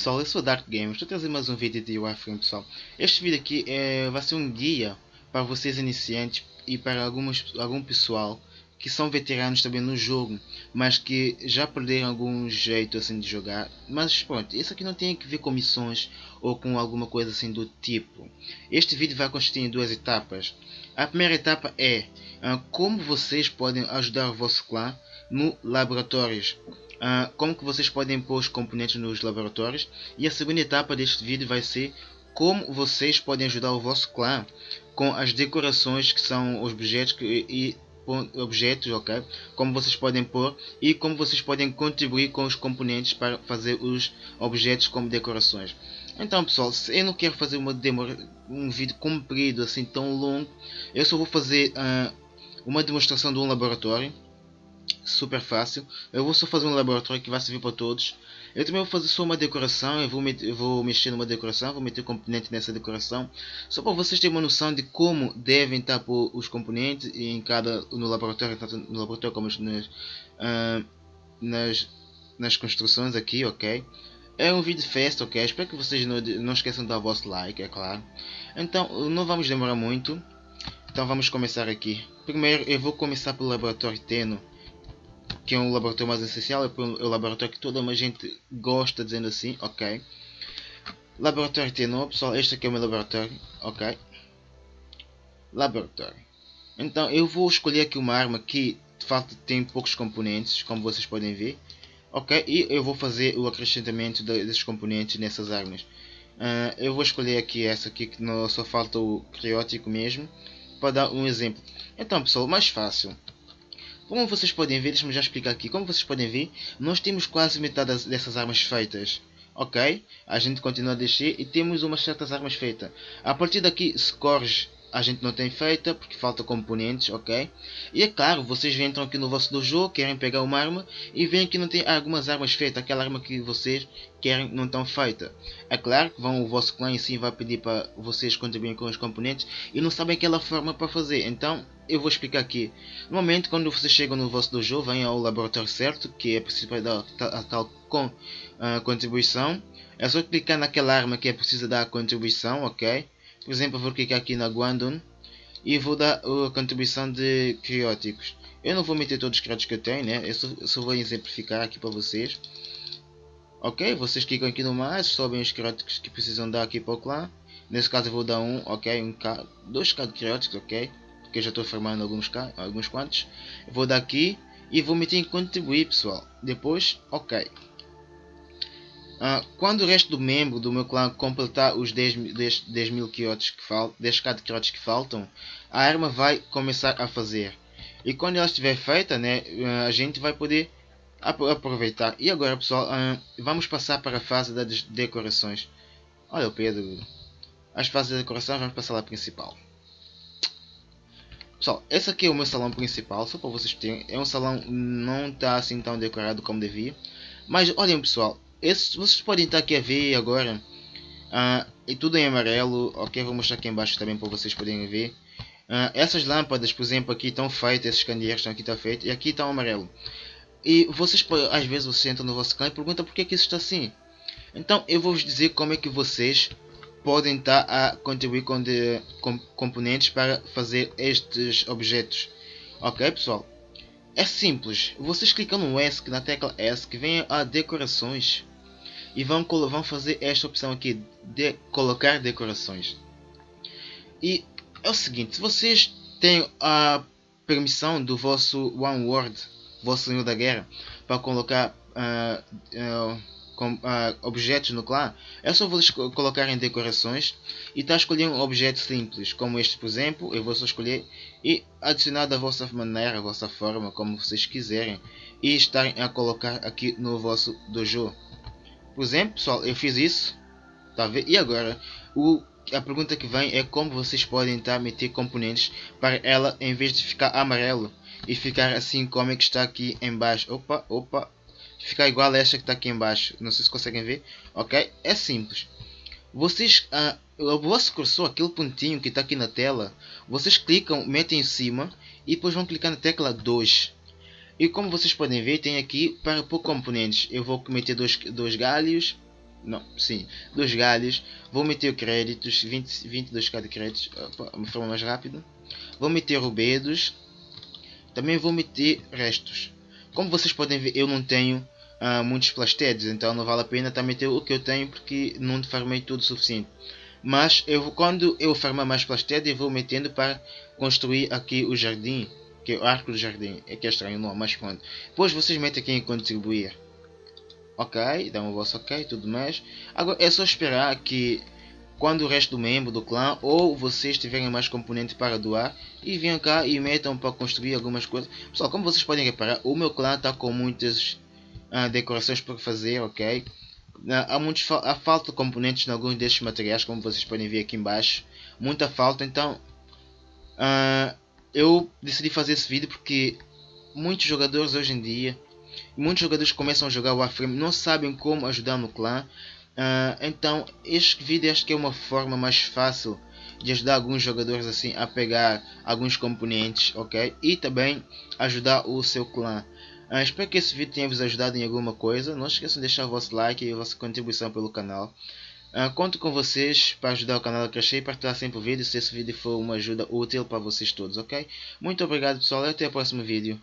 Pessoal, eu sou Dark Games, estou trazendo mais um vídeo de Warframe pessoal. Este vídeo aqui é, vai ser um guia para vocês iniciantes e para alguns, algum pessoal que são veteranos também no jogo, mas que já perderam algum jeito assim de jogar. Mas pronto, isso aqui não tem a ver com missões ou com alguma coisa assim do tipo. Este vídeo vai consistir em duas etapas. A primeira etapa é uh, como vocês podem ajudar o vosso clã no laboratórios. Uh, como que vocês podem pôr os componentes nos laboratórios. E a segunda etapa deste vídeo vai ser como vocês podem ajudar o vosso clã com as decorações que são os objetos que, e objetos, ok? Como vocês podem pôr e como vocês podem contribuir com os componentes para fazer os objetos como decorações. Então pessoal, eu não quero fazer uma demo, um vídeo comprido assim tão longo, eu só vou fazer uh, uma demonstração de um laboratório super fácil. Eu vou só fazer um laboratório que vai servir para todos. Eu também vou fazer só uma decoração, eu vou, eu vou mexer numa decoração, vou meter componente nessa decoração, só para vocês terem uma noção de como devem estar os componentes em cada no laboratório, tanto no laboratório como nas, uh, nas, nas construções aqui, ok? É um vídeo festa, ok? Espero que vocês não, não esqueçam de dar o vosso like, é claro. Então, não vamos demorar muito. Então vamos começar aqui. Primeiro eu vou começar pelo laboratório Teno que é um laboratório mais essencial, é o laboratório que toda a gente gosta, dizendo assim, ok. Laboratório T9, pessoal, este aqui é o meu laboratório, ok. Laboratório. Então eu vou escolher aqui uma arma que de facto tem poucos componentes, como vocês podem ver. Ok, e eu vou fazer o acrescentamento desses componentes nessas armas. Uh, eu vou escolher aqui essa aqui que não, só falta o criótico mesmo, para dar um exemplo. Então pessoal, mais fácil. Como vocês podem ver, deixa-me já explicar aqui. Como vocês podem ver, nós temos quase metade dessas armas feitas. Ok? A gente continua a descer e temos umas certas armas feitas. A partir daqui, scores a gente não tem feita porque falta componentes, ok? E é claro, vocês entram aqui no vosso dojo, querem pegar uma arma e veem que não tem algumas armas feitas, aquela arma que vocês querem não estão feita. É claro que vão o vosso clã em si vai pedir para vocês contribuírem com os componentes e não sabem aquela forma para fazer. Então eu vou explicar aqui. Normalmente quando vocês chegam no vosso dojo, vêm ao laboratório certo, que é preciso para dar a tal uh, contribuição. É só clicar naquela arma que é preciso dar a contribuição, ok? Por exemplo, vou clicar aqui na Guandun e vou dar a contribuição de crióticos. Eu não vou meter todos os crióticos que eu tenho, né? Eu só, só vou exemplificar aqui para vocês. Ok, vocês clicam aqui no mais, sobem os crióticos que precisam dar aqui para o clã. Nesse caso eu vou dar um, ok, um K, dois K de crióticos, ok. Porque eu já estou formando alguns K, alguns quantos. Eu vou dar aqui e vou meter em contribuir, pessoal. Depois, ok. Uh, quando o resto do membro do meu clã completar os 10, 10, 10 mil quiotes que faltam, 10 k de quiotes que faltam, a arma vai começar a fazer. E quando ela estiver feita, né, uh, a gente vai poder aproveitar. E agora pessoal, uh, vamos passar para a fase das decorações. Olha o Pedro. As fases de decoração vamos passar lá principal. Pessoal, esse aqui é o meu salão principal, só para vocês terem. É um salão não está assim tão decorado como devia. Mas olhem pessoal, esse, vocês podem estar aqui a ver agora. Uh, e tudo em amarelo. Ok, vou mostrar aqui embaixo também para vocês poderem ver. Uh, essas lâmpadas, por exemplo, aqui estão feitas. Esses candeeiros estão aqui estão feitos. E aqui está o amarelo. E vocês, às vezes, vocês entram no vosso clã e perguntam por que, que isso está assim. Então, eu vou vos dizer como é que vocês podem estar a contribuir com, de, com componentes para fazer estes objetos. Ok, pessoal? É simples. Vocês clicam no ESC, na tecla ESC, vem a decorações e vão, vão fazer esta opção aqui de colocar decorações. E é o seguinte, se vocês têm a permissão do vosso One World, vosso Senhor da Guerra, para colocar uh, uh, com, uh, objetos no clã, é só vocês colocarem decorações e está escolhendo um objeto simples, como este por exemplo, eu vou só escolher e adicionar da vossa maneira, a vossa forma, como vocês quiserem e estarem a colocar aqui no vosso dojo. Por exemplo, pessoal, eu fiz isso. Tá? E agora, o, a pergunta que vem é como vocês podem estar meter componentes para ela, em vez de ficar amarelo e ficar assim como é que está aqui embaixo. Opa, opa. Ficar igual a esta que está aqui embaixo. Não sei se conseguem ver. Ok? É simples. Vocês, ah, o vosso cursor, aquele pontinho que está aqui na tela, vocês clicam, metem em cima e depois vão clicar na tecla 2 e como vocês podem ver, tem aqui para pôr componentes. Eu vou meter dois, dois galhos. não, sim, dos galhos, vou meter créditos, 20, 22k de créditos, opa, uma forma mais rápida, vou meter rubedos, também vou meter restos. Como vocês podem ver, eu não tenho uh, muitos plastedes, então não vale a pena também ter o que eu tenho porque não farmei tudo o suficiente. Mas eu, quando eu farmar mais plastedes, eu vou metendo para construir aqui o jardim, que é o arco do jardim. É que é estranho não, mas pronto. Depois vocês metem aqui em contribuir. Ok, dá um vosso ok, tudo mais. Agora é só esperar que quando o resto do membro do clã ou vocês tiverem mais componentes para doar e venham cá e metam para construir algumas coisas. Pessoal, como vocês podem reparar, o meu clã está com muitas uh, decorações para fazer, ok? Uh, há, muitos, há falta de componentes em alguns destes materiais, como vocês podem ver aqui embaixo. Muita falta, então uh, eu decidi fazer esse vídeo porque muitos jogadores hoje em dia, muitos jogadores começam a jogar Warframe não sabem como ajudar no clã. Uh, então este vídeo acho que é uma forma mais fácil de ajudar alguns jogadores assim a pegar alguns componentes, ok? E também ajudar o seu clã. Uh, espero que esse vídeo tenha vos ajudado em alguma coisa. Não esqueçam de deixar o vosso like e a vossa contribuição pelo canal. Uh, conto com vocês para ajudar o canal a crescer e partilhar sempre o vídeo se esse vídeo for uma ajuda útil para vocês todos, ok? Muito obrigado pessoal e até o próximo vídeo.